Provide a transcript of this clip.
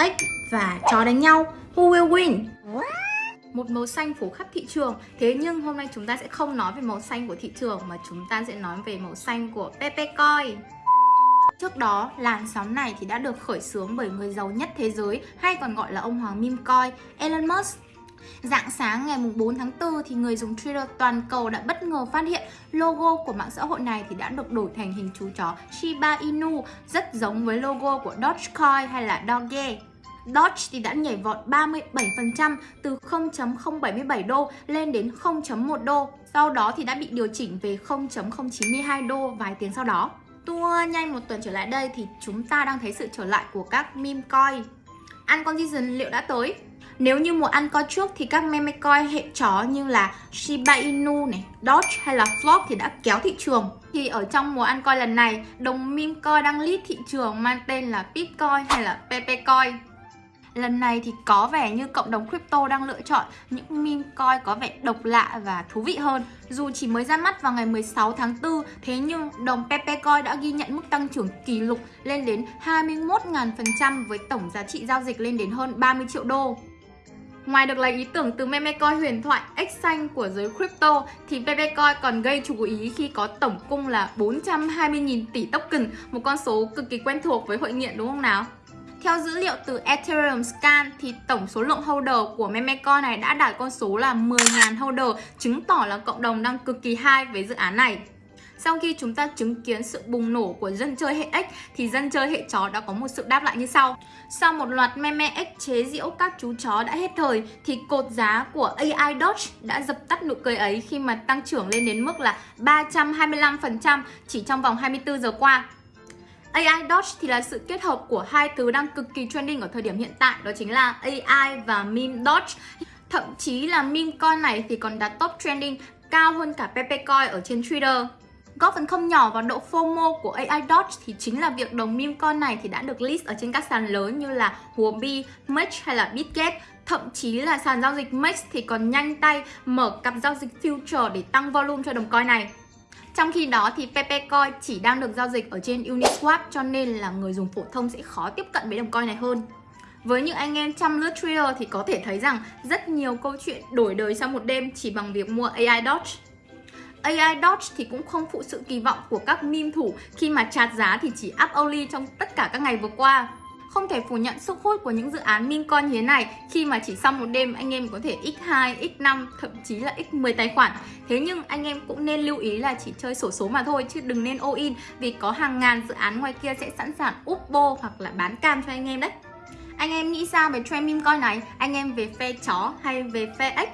ếch và chó đánh nhau Who will win? Một màu xanh phủ khắp thị trường Thế nhưng hôm nay chúng ta sẽ không nói về màu xanh của thị trường Mà chúng ta sẽ nói về màu xanh của Pepe Coin Trước đó, làn sóng này thì đã được khởi xướng bởi người giàu nhất thế giới hay còn gọi là ông hoàng meme coin Elon Musk. Dạng sáng ngày 4 tháng 4 thì người dùng Twitter toàn cầu đã bất ngờ phát hiện logo của mạng xã hội này thì đã được đổi thành hình chú chó Shiba Inu rất giống với logo của Dogecoin hay là Doge. Doge thì đã nhảy vọt 37% từ 0.077 đô lên đến 0.1 đô. Sau đó thì đã bị điều chỉnh về 0.092 đô vài tiếng sau đó. Tua nhanh một tuần trở lại đây thì chúng ta đang thấy sự trở lại của các meme coin. Uncondition liệu đã tới? Nếu như mùa ăn coi trước thì các meme coin hệ chó như là Shiba Inu này, Doge hay là Flock thì đã kéo thị trường. Thì ở trong mùa ăn coi lần này, đồng meme coin đang lead thị trường mang tên là Bitcoin hay là Pepe coin. Lần này thì có vẻ như cộng đồng crypto đang lựa chọn những meme coin có vẻ độc lạ và thú vị hơn. Dù chỉ mới ra mắt vào ngày 16 tháng 4, thế nhưng đồng Pepe coin đã ghi nhận mức tăng trưởng kỷ lục lên đến 21.000% với tổng giá trị giao dịch lên đến hơn 30 triệu đô. Ngoài được lấy ý tưởng từ meme coin huyền thoại X xanh của giới crypto thì Pepe coin còn gây chú ý khi có tổng cung là 420.000 tỷ token, một con số cực kỳ quen thuộc với hội nghiện đúng không nào? Theo dữ liệu từ Ethereum Scan thì tổng số lượng holder của memecoin này đã đạt con số là 10.000 holder, chứng tỏ là cộng đồng đang cực kỳ high với dự án này. Sau khi chúng ta chứng kiến sự bùng nổ của dân chơi hệ ếch thì dân chơi hệ chó đã có một sự đáp lại như sau. Sau một loạt meme ếch chế giễu các chú chó đã hết thời thì cột giá của AI Doge đã dập tắt nụ cười ấy khi mà tăng trưởng lên đến mức là 325% chỉ trong vòng 24 giờ qua. AI Doge thì là sự kết hợp của hai thứ đang cực kỳ trending ở thời điểm hiện tại Đó chính là AI và meme Doge Thậm chí là meme coin này thì còn đạt top trending cao hơn cả Pepe Coin ở trên Twitter. Góp phần không nhỏ vào độ FOMO của AI Doge thì chính là việc đồng meme coin này thì đã được list ở trên các sàn lớn như là Huobi, Mex hay là Bitget. Thậm chí là sàn giao dịch Mex thì còn nhanh tay mở cặp giao dịch future để tăng volume cho đồng coin này trong khi đó thì PP Coin chỉ đang được giao dịch ở trên Uniswap, cho nên là người dùng phổ thông sẽ khó tiếp cận với đồng coin này hơn. Với những anh em chăm lướt trader thì có thể thấy rằng rất nhiều câu chuyện đổi đời sau một đêm chỉ bằng việc mua AI Doge. AI Doge thì cũng không phụ sự kỳ vọng của các meme thủ khi mà chạt giá thì chỉ up only trong tất cả các ngày vừa qua. Không thể phủ nhận sức hút của những dự án meme coin như thế này khi mà chỉ sau một đêm anh em có thể x2, x5, thậm chí là x10 tài khoản. Thế nhưng anh em cũng nên lưu ý là chỉ chơi sổ số mà thôi chứ đừng nên all in vì có hàng ngàn dự án ngoài kia sẽ sẵn sàng úp bô hoặc là bán cam cho anh em đấy. Anh em nghĩ sao về trend meme coin này? Anh em về phe chó hay về phe ếch?